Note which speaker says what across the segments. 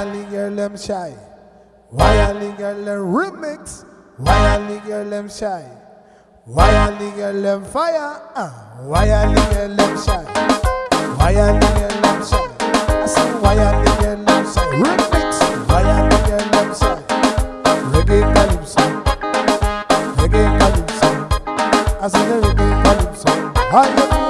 Speaker 1: Wyoming girl them shy. Wyoming girl them remix. Wyoming girl ah, them shy. Wyoming girl them fire. Uh, Wyoming girl them shy. Wyoming girl them shy. I say Wyoming girl them shy. Remix. Wyoming girl them shy. Reggae calypso. Reggae calypso. I say the reggae calypso. Hi.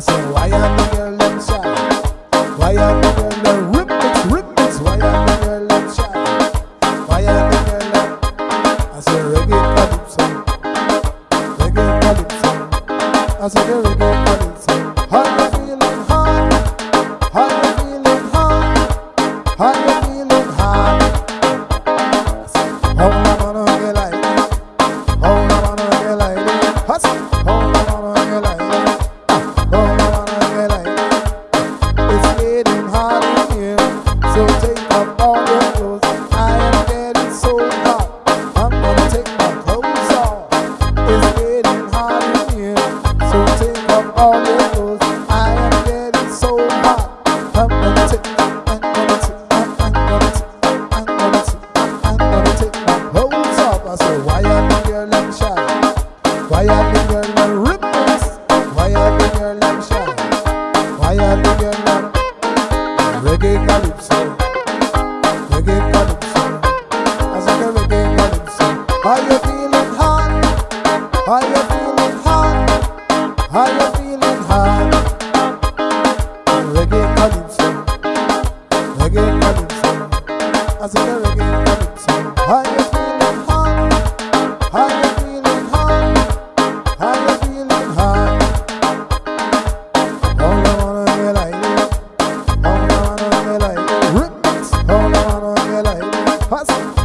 Speaker 1: I say, why are the girl them shy? Why are the girl them rip it, rip it? Why are the girl them shy? Why are the girl them? I say, reggae calypso, reggae calypso. I say, the reggae calypso. How you feeling hard? How you feeling hard? How you feeling hard? I say, how day galop sound.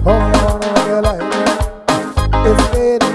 Speaker 1: Oh, no, no, your life It's made